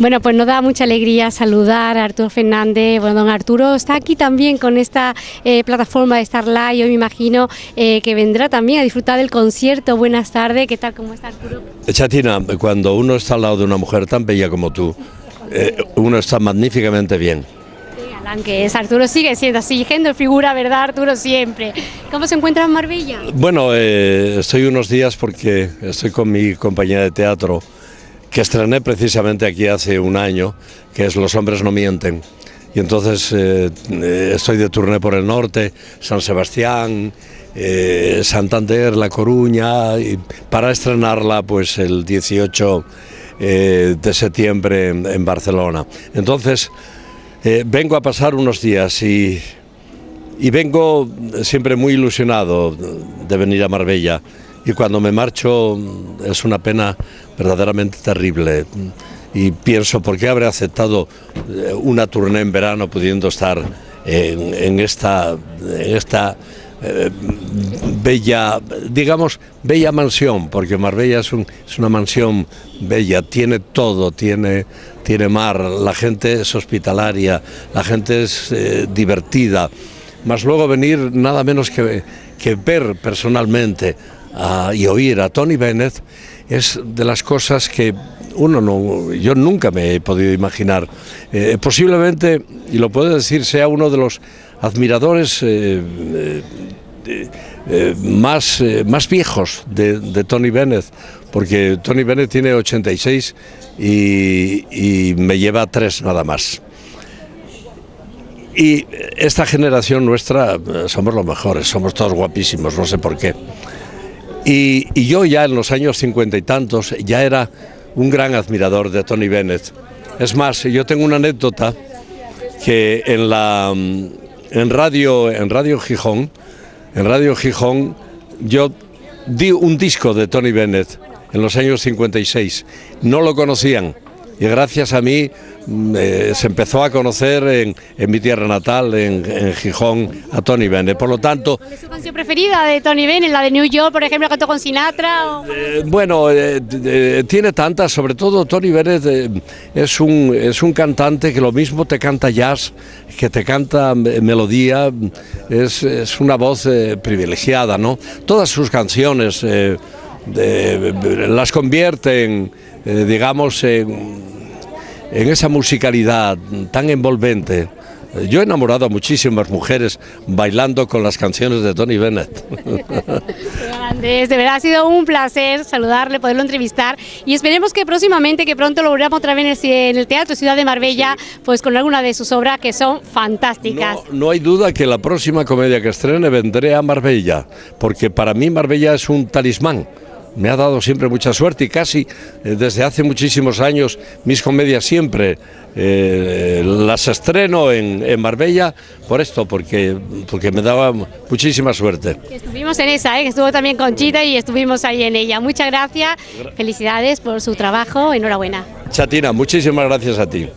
Bueno, pues nos da mucha alegría saludar a Arturo Fernández. Bueno, don Arturo está aquí también con esta eh, plataforma de Starlight. Yo me imagino eh, que vendrá también a disfrutar del concierto. Buenas tardes, ¿qué tal? ¿Cómo está Arturo? Chatina, cuando uno está al lado de una mujer tan bella como tú, eh, uno está magníficamente bien. Qué galán que es. Arturo sigue siendo así, figura, ¿verdad, Arturo? Siempre. ¿Cómo se encuentra en Marbella? Bueno, estoy unos días porque estoy con mi compañía de teatro que estrené precisamente aquí hace un año, que es Los hombres no mienten. Y entonces eh, eh, estoy de turné por el norte, San Sebastián, eh, Santander, La Coruña, para estrenarla pues el 18 eh, de septiembre en, en Barcelona. Entonces vengo a pasar unos días y, y vengo siempre muy ilusionado de venir a Marbella y cuando me marcho es una pena verdaderamente terrible. Y pienso por qué habré aceptado eh, una turné en verano pudiendo estar en, esta, en esta eh, bella, digamos, bella mansión, porque Marbella es, es una mansión bella, tiene todo, tiene, tiene mar, la gente es hospitalaria, la gente es eh, divertida, más luego venir nada menos que ver personalmente a- y oír a Tony Bennett es de las cosas que uno no, yo nunca me he podido imaginar. Eh, posiblemente, y lo puedo decir, sea uno de los admiradores eh, eh, eh, más, más viejos de, Tony Bennett, porque Tony Bennett tiene 86 y, y me lleva tres nada más. Y esta generación nuestra somos los mejores, somos todos guapísimos, no sé por qué. Y, yo ya en los años cincuenta y tantos ya era un gran admirador de Tony Bennett. Es más, yo tengo una anécdota que en la mm, en radio en Radio Gijón, en Radio Gijón yo di un disco de Tony Bennett en los años 56. No lo conocían y gracias a mí eh, se empezó a conocer en, en mi tierra natal, en, en Gijón, a Tony Bennett. Por lo tanto, ¿Cuál es su canción preferida de Tony Bennett? ¿La de New York, por ejemplo, cantó con Sinatra? o- Eh, bueno, eh, tiene tantas, sobre todo Tony Bennett es, un, es un cantante que lo mismo te canta jazz, que te canta me- melodía, es, es una voz privilegiada, ¿no? Todas sus canciones las convierte en, digamos, en, en esa musicalidad tan envolvente. Yo he enamorado a muchísimas mujeres bailando con las canciones de Tony Bennett. Andrés, de verdad ha sido un placer saludarle, poderlo entrevistar y esperemos que próximamente, que pronto lo veamos otra vez en el, ci- en el Teatro Ciudad de Marbella, pues con alguna de sus obras que son fantásticas. No, no hay duda que la próxima comedia que estrene vendré a Marbella, porque para mí Marbella es un talismán. Me ha dado siempre mucha suerte y casi eh, desde hace muchísimos años mis comedias siempre eh, las estreno en, en Marbella por esto, porque, porque me daba muchísima suerte. Estuvimos en esa, ¿eh? estuvo también Conchita y estuvimos ahí en ella. Muchas gracias, felicidades por su trabajo, enhorabuena. Chatina, muchísimas gracias a ti.